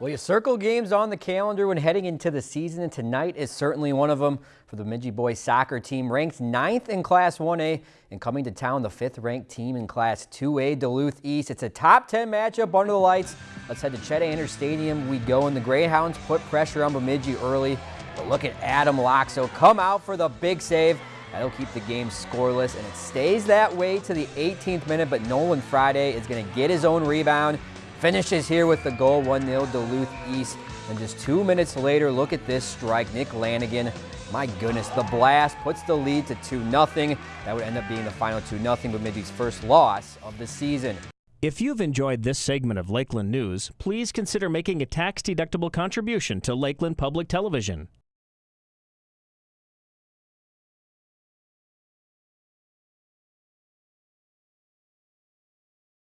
Well, you circle games on the calendar when heading into the season, and tonight is certainly one of them for the Bemidji boys soccer team, ranked ninth in Class 1A and coming to town, the fifth ranked team in Class 2A, Duluth East. It's a top 10 matchup under the lights. Let's head to Chet Anderson Stadium. We go, and the Greyhounds put pressure on Bemidji early. But look at Adam Loxo come out for the big save. That'll keep the game scoreless, and it stays that way to the 18th minute, but Nolan Friday is going to get his own rebound Finishes here with the goal, 1-0 Duluth East. And just two minutes later, look at this strike. Nick Lanigan, my goodness, the blast puts the lead to 2-0. That would end up being the final 2-0, but Middy's first loss of the season. If you've enjoyed this segment of Lakeland News, please consider making a tax-deductible contribution to Lakeland Public Television.